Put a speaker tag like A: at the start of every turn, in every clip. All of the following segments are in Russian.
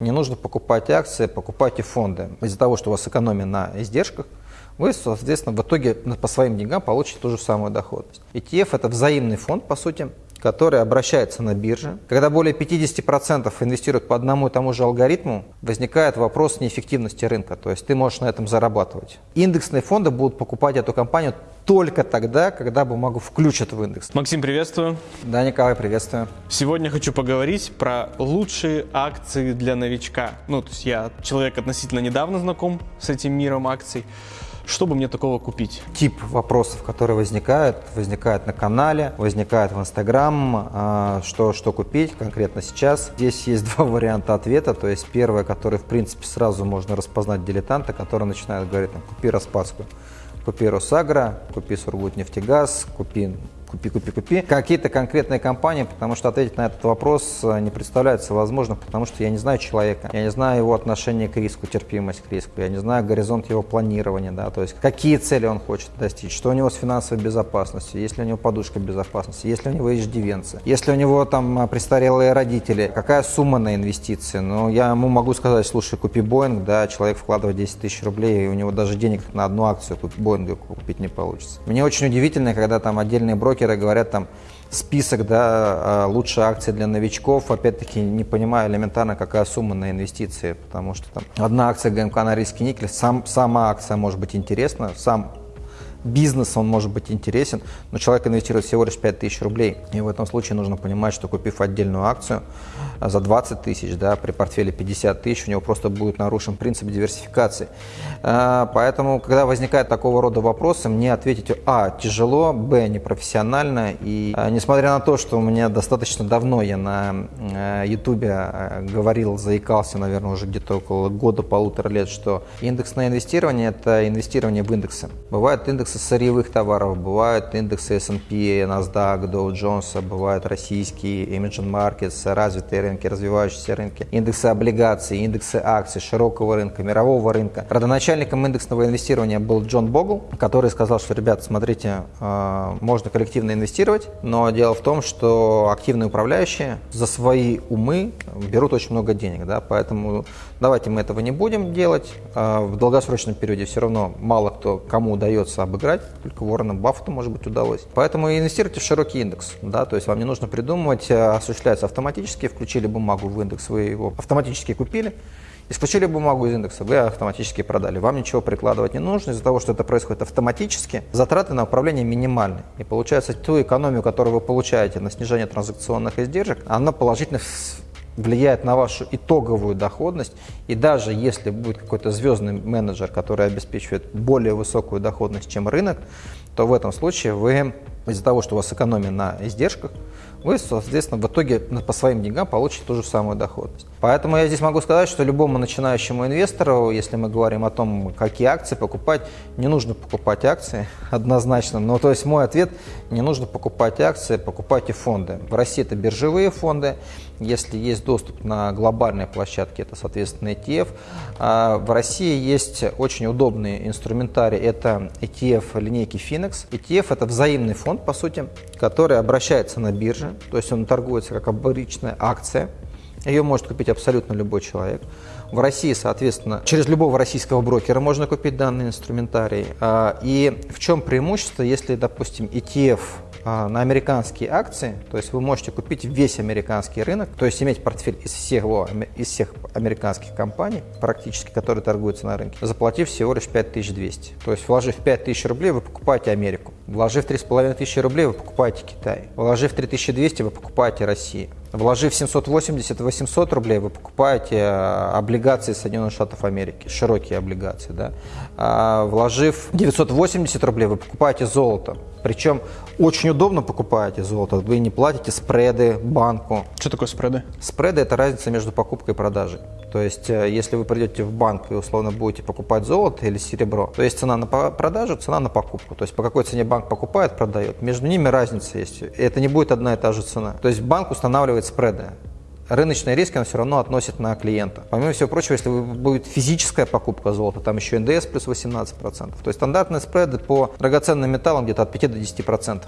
A: Не нужно покупать акции, покупайте фонды. Из-за того, что у вас экономия на издержках, вы, соответственно, в итоге по своим деньгам получите ту же самую доходность. ETF – это взаимный фонд, по сути, который обращается на бирже. Когда более 50% инвестируют по одному и тому же алгоритму, возникает вопрос неэффективности рынка, то есть ты можешь на этом зарабатывать. Индексные фонды будут покупать эту компанию только тогда, когда бумагу включат в индекс.
B: Максим, приветствую.
A: Да, Николай, приветствую.
B: Сегодня хочу поговорить про лучшие акции для новичка. Ну, то есть я человек относительно недавно знаком с этим миром акций. Чтобы мне такого купить?
A: Тип вопросов, которые возникают, возникают на канале, возникают в Инстаграм, а, что, что купить конкретно сейчас. Здесь есть два варианта ответа, то есть первое, который в принципе сразу можно распознать дилетанта, который начинает говорить, купи Распадскую, купи Росагра, купи Сургутнефтегаз, купи купи, купи, купи. Какие-то конкретные компании, потому что ответить на этот вопрос э, не представляется возможным, потому что я не знаю человека, я не знаю его отношение к риску, терпимость к риску, я не знаю горизонт его планирования, да, то есть какие цели он хочет достичь, что у него с финансовой безопасностью, есть ли у него подушка безопасности, есть ли у него иждивенцы, есть ли у него там э, престарелые родители, какая сумма на инвестиции. Ну, я ему могу сказать, слушай, купи Боинг, да, человек вкладывает 10 тысяч рублей, и у него даже денег на одну акцию Боинга купить не получится. Мне очень удивительно, когда там отдельные брокеры брокеры говорят там список, да, а, лучшие акции для новичков, опять-таки не понимаю элементарно, какая сумма на инвестиции, потому что там одна акция ГМК на риске никель, сам, сама акция может быть интересна, сам бизнес, он может быть интересен, но человек инвестирует всего лишь 5 тысяч рублей. И в этом случае нужно понимать, что купив отдельную акцию а, за 20 тысяч, да, при портфеле 50 тысяч, у него просто будет нарушен принцип диверсификации. А, поэтому, когда возникает такого рода вопросы, мне ответить, а, тяжело, б, непрофессионально. И а, несмотря на то, что у меня достаточно давно я на ютубе говорил, заикался, наверное, уже где-то около года-полутора лет, что индексное инвестирование – это инвестирование в индексы. Бывают индексы индексы сырьевых товаров, бывают индексы S&P, NASDAQ, Dow Jones, бывают российские Emerging Markets, развитые рынки, развивающиеся рынки, индексы облигаций, индексы акций, широкого рынка, мирового рынка. Родоначальником индексного инвестирования был Джон Богл, который сказал, что, ребят, смотрите, э, можно коллективно инвестировать, но дело в том, что активные управляющие за свои умы берут очень много денег, да, поэтому давайте мы этого не будем делать. Э, в долгосрочном периоде все равно мало кто, кому удается обыграть играть, только Уоррену Баффету, может быть, удалось. Поэтому инвестируйте в широкий индекс, да, то есть вам не нужно придумывать, э, осуществляется автоматически, включили бумагу в индекс, вы его автоматически купили, Исключили бумагу из индекса, вы автоматически продали. Вам ничего прикладывать не нужно. Из-за того, что это происходит автоматически, затраты на управление минимальны. И получается, ту экономию, которую вы получаете на снижение транзакционных издержек, она положительно влияет на вашу итоговую доходность. И даже если будет какой-то звездный менеджер, который обеспечивает более высокую доходность, чем рынок, то в этом случае вы из-за того, что у вас экономия на издержках, вы, соответственно, в итоге по своим деньгам получите ту же самую доходность. Поэтому я здесь могу сказать, что любому начинающему инвестору, если мы говорим о том, какие акции покупать, не нужно покупать акции однозначно. Но то есть мой ответ, не нужно покупать акции, покупайте фонды. В России это биржевые фонды, если есть доступ на глобальные площадки, это, соответственно, ETF. А в России есть очень удобный инструментарий, это ETF линейки Finex. ETF – это взаимный фонд, по сути, который обращается на бирже, то есть он торгуется как обычная акция, ее может купить абсолютно любой человек. В России, соответственно, через любого российского брокера можно купить данный инструментарий. А, и в чем преимущество, если, допустим, ETF а, на американские акции, то есть вы можете купить весь американский рынок, то есть иметь портфель из всех, из всех американских компаний, практически, которые торгуются на рынке, заплатив всего лишь 5200. То есть вложив 5000 рублей, вы покупаете Америку. Вложив 3500 рублей, вы покупаете Китай. Вложив 3200, вы покупаете Россию. Вложив 780-800 рублей, вы покупаете э, облигации Соединенных Штатов Америки, широкие облигации. Да? А вложив 980 рублей, вы покупаете золото. Причем очень удобно покупаете золото, вы не платите спреды банку.
B: Что такое спреды?
A: Спреды – это разница между покупкой и продажей. То есть, э, если вы придете в банк и условно будете покупать золото или серебро, то есть цена на продажу, цена на покупку. То есть, по какой цене банк покупает, продает. Между ними разница есть. Это не будет одна и та же цена. То есть, банк устанавливает спреды рыночный риск он все равно относит на клиента. Помимо всего прочего, если будет физическая покупка золота, там еще НДС плюс 18%. То есть стандартные спреды по драгоценным металлам где-то от 5 до 10%.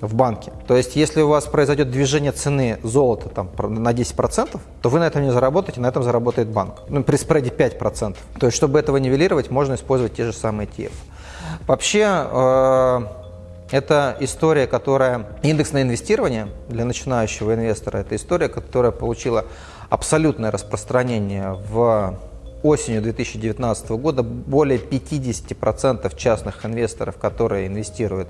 A: в банке. То есть, если у вас произойдет движение цены золота там, на 10%, то вы на этом не заработаете, на этом заработает банк. Ну, при спреде 5%. То есть, чтобы этого нивелировать, можно использовать те же самые ETF. Вообще, э, это история, которая... Индексное инвестирование для начинающего инвестора – это история, которая получила абсолютное распространение в осенью 2019 года. Более 50% частных инвесторов, которые инвестируют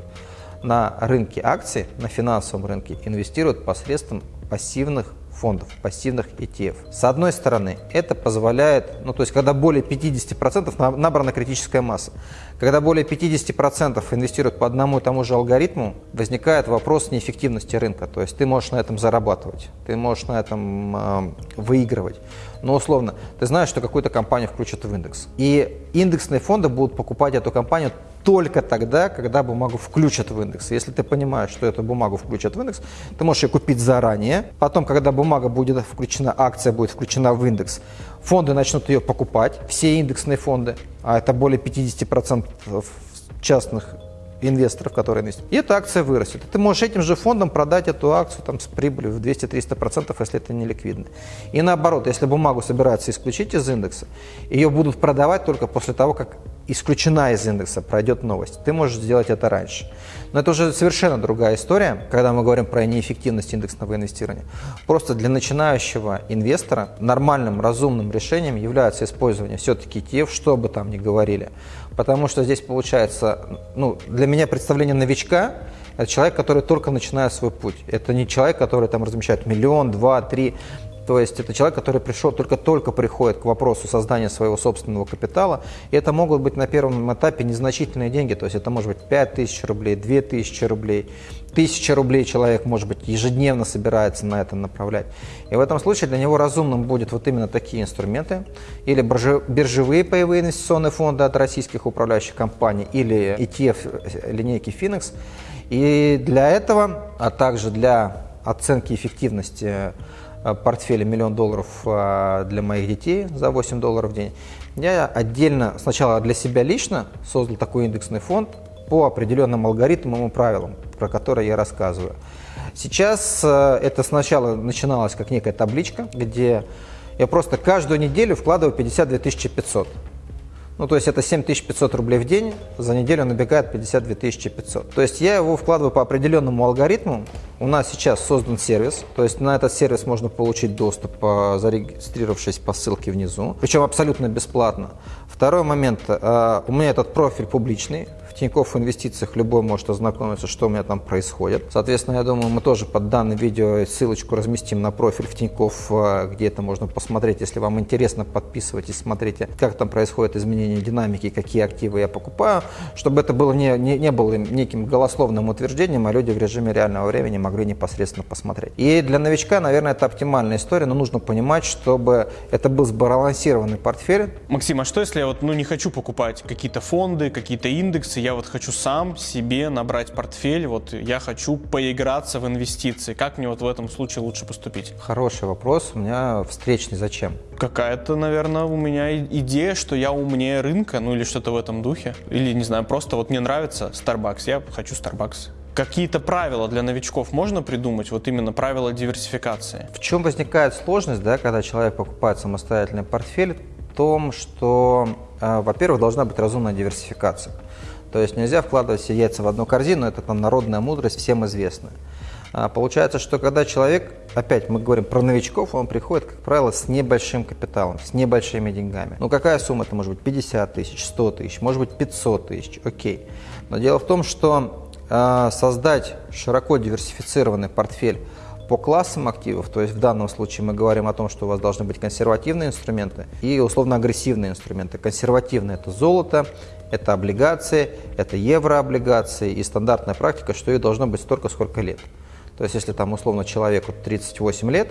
A: на рынке акций, на финансовом рынке, инвестируют посредством пассивных фондов, пассивных ETF. С одной стороны, это позволяет, ну то есть когда более 50% набрана критическая масса, когда более 50% инвестируют по одному и тому же алгоритму, возникает вопрос неэффективности рынка. То есть ты можешь на этом зарабатывать, ты можешь на этом э, выигрывать. Но условно, ты знаешь, что какую-то компанию включат в индекс. И индексные фонды будут покупать эту компанию только тогда, когда бумагу включат в индекс. Если ты понимаешь, что эту бумагу включат в индекс, ты можешь ее купить заранее. Потом, когда бумага будет включена, акция будет включена в индекс, фонды начнут ее покупать, все индексные фонды, а это более 50% частных инвесторов, которые инвестируют. И эта акция вырастет. И ты можешь этим же фондом продать эту акцию там, с прибылью в 200-300%, если это не ликвидно. И наоборот, если бумагу собираются исключить из индекса, ее будут продавать только после того, как исключена из индекса, пройдет новость. Ты можешь сделать это раньше. Но это уже совершенно другая история, когда мы говорим про неэффективность индексного инвестирования. Просто для начинающего инвестора нормальным, разумным решением является использование все-таки ETF, что бы там ни говорили. Потому что здесь получается, ну, для меня представление новичка – это человек, который только начинает свой путь. Это не человек, который там размещает миллион, два, три. То есть это человек, который пришел, только-только приходит к вопросу создания своего собственного капитала. И это могут быть на первом этапе незначительные деньги. То есть это может быть 5 тысяч рублей, 2 тысячи рублей, тысяча рублей человек, может быть, ежедневно собирается на это направлять. И в этом случае для него разумным будет вот именно такие инструменты, или биржевые паевые инвестиционные фонды от российских управляющих компаний, или ETF линейки Finex. И для этого, а также для оценки эффективности Э, портфеля миллион долларов э, для моих детей за 8 долларов в день, я отдельно сначала для себя лично создал такой индексный фонд по определенным алгоритмам и правилам, про которые я рассказываю. Сейчас э, это сначала начиналось как некая табличка, где я просто каждую неделю вкладываю 52 500. Ну, то есть это 7500 рублей в день, за неделю набегает 52 500. То есть я его вкладываю по определенному алгоритму. У нас сейчас создан сервис, то есть на этот сервис можно получить доступ, зарегистрировавшись по ссылке внизу, причем абсолютно бесплатно. Второй момент, э, у меня этот профиль публичный, Тинькофф инвестициях любой может ознакомиться, что у меня там происходит. Соответственно, я думаю, мы тоже под данным видео ссылочку разместим на профиль в Тинькофф, э, где это можно посмотреть. Если вам интересно, подписывайтесь, смотрите, как там происходит изменение динамики, какие активы я покупаю, чтобы это было не, не, не было неким голословным утверждением, а люди в режиме реального времени могли непосредственно посмотреть. И для новичка, наверное, это оптимальная история, но нужно понимать, чтобы это был сбалансированный портфель.
B: Максим, а что если я вот, ну, не хочу покупать какие-то фонды, какие-то индексы, я я вот хочу сам себе набрать портфель, вот я хочу поиграться в инвестиции. Как мне вот в этом случае лучше поступить?
A: Хороший вопрос. У меня встречный зачем?
B: Какая-то, наверное, у меня идея, что я умнее рынка, ну или что-то в этом духе. Или, не знаю, просто вот мне нравится Starbucks, я хочу Starbucks. Какие-то правила для новичков можно придумать, вот именно правила диверсификации?
A: В чем возникает сложность, да, когда человек покупает самостоятельный портфель? В том, что, э, во-первых, должна быть разумная диверсификация. То есть нельзя вкладывать все яйца в одну корзину, это там народная мудрость, всем известная. А получается, что когда человек, опять мы говорим про новичков, он приходит, как правило, с небольшим капиталом, с небольшими деньгами. Ну какая сумма? Это может быть 50 тысяч, 100 тысяч, может быть 500 тысяч, окей. Но дело в том, что э, создать широко диверсифицированный портфель по классам активов, то есть в данном случае мы говорим о том, что у вас должны быть консервативные инструменты и условно-агрессивные инструменты. Консервативные – это золото, это облигации, это еврооблигации и стандартная практика, что их должно быть столько, сколько лет. То есть если там условно человеку 38 лет,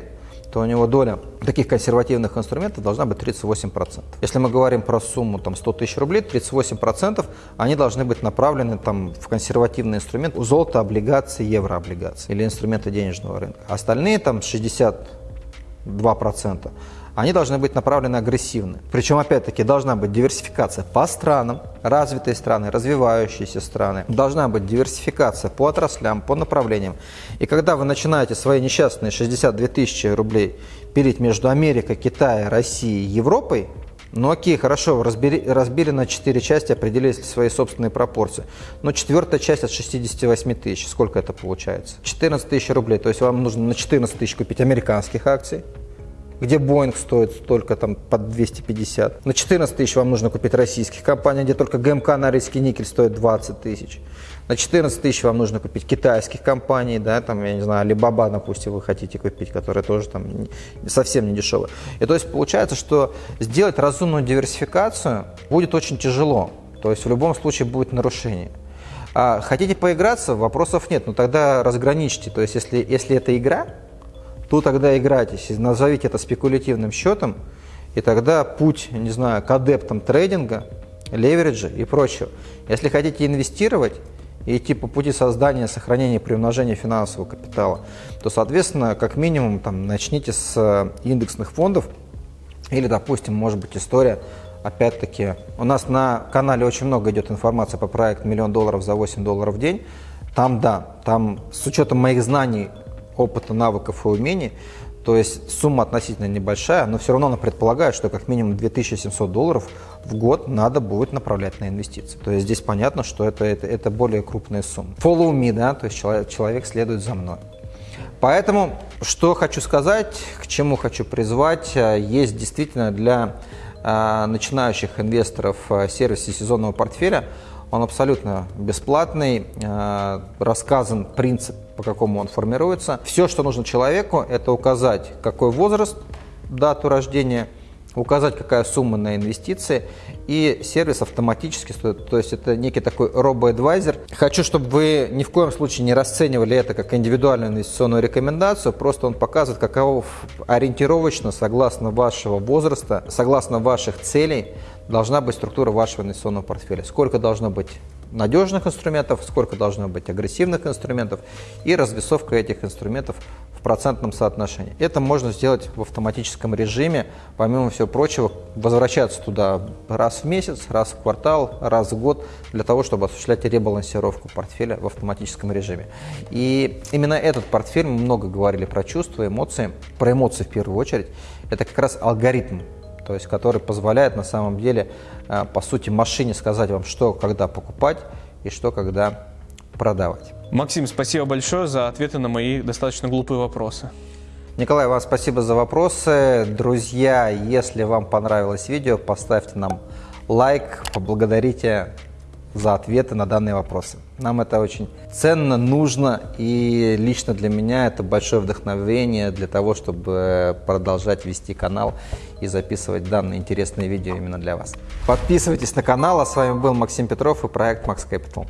A: то у него доля таких консервативных инструментов должна быть 38%. Если мы говорим про сумму там, 100 тысяч рублей, 38% они должны быть направлены там, в консервативный инструмент золото, облигации, еврооблигации или инструменты денежного рынка. Остальные там 62% они должны быть направлены агрессивно. Причем, опять-таки, должна быть диверсификация по странам, развитые страны, развивающиеся страны. Должна быть диверсификация по отраслям, по направлениям. И когда вы начинаете свои несчастные 62 тысячи рублей пилить между Америкой, Китаем, Россией, Европой, ну окей, хорошо, разбери, разбили на 4 части, определили свои собственные пропорции. Но четвертая часть от 68 тысяч, сколько это получается? 14 тысяч рублей, то есть вам нужно на 14 тысяч купить американских акций, где Boeing стоит только там под 250. На 14 тысяч вам нужно купить российских компаний, где только ГМК Норильский никель стоит 20 тысяч. На 14 тысяч вам нужно купить китайских компаний, да, там, я не знаю, Alibaba, допустим, вы хотите купить, которая тоже там совсем не дешевая. И то есть получается, что сделать разумную диверсификацию будет очень тяжело. То есть в любом случае будет нарушение. А хотите поиграться, вопросов нет, но тогда разграничьте. То есть если, если это игра, то тогда играйтесь, назовите это спекулятивным счетом, и тогда путь, не знаю, к адептам трейдинга, левериджа и прочего. Если хотите инвестировать и идти по пути создания, сохранения, приумножения финансового капитала, то, соответственно, как минимум там, начните с э, индексных фондов или, допустим, может быть история, опять-таки, у нас на канале очень много идет информации по проекту «Миллион долларов за 8 долларов в день». Там, да, там с учетом моих знаний опыта, навыков и умений. То есть сумма относительно небольшая, но все равно она предполагает, что как минимум 2700 долларов в год надо будет направлять на инвестиции. То есть здесь понятно, что это, это, это более крупная сумма. Follow me, да, то есть человек, человек следует за мной. Поэтому, что хочу сказать, к чему хочу призвать, э, есть действительно для э, начинающих инвесторов э, сервисе сезонного портфеля – он абсолютно бесплатный, э, рассказан принцип, по какому он формируется. Все, что нужно человеку, это указать, какой возраст, дату рождения, указать, какая сумма на инвестиции, и сервис автоматически, то есть это некий такой робо-адвайзер. Хочу, чтобы вы ни в коем случае не расценивали это как индивидуальную инвестиционную рекомендацию, просто он показывает, каково ориентировочно, согласно вашего возраста, согласно ваших целей, должна быть структура вашего инвестиционного портфеля. Сколько должно быть надежных инструментов, сколько должно быть агрессивных инструментов и развесовка этих инструментов в процентном соотношении. Это можно сделать в автоматическом режиме, помимо всего прочего, возвращаться туда раз в месяц, раз в квартал, раз в год, для того, чтобы осуществлять ребалансировку портфеля в автоматическом режиме. И именно этот портфель, мы много говорили про чувства, эмоции, про эмоции в первую очередь, это как раз алгоритм то есть который позволяет на самом деле, э, по сути, машине сказать вам, что когда покупать и что когда продавать.
B: Максим, спасибо большое за ответы на мои достаточно глупые вопросы.
A: Николай, вам спасибо за вопросы. Друзья, если вам понравилось видео, поставьте нам лайк, поблагодарите за ответы на данные вопросы. Нам это очень ценно, нужно, и лично для меня это большое вдохновение для того, чтобы продолжать вести канал и записывать данные интересные видео именно для вас. Подписывайтесь на канал, а с вами был Максим Петров и проект Max Capital.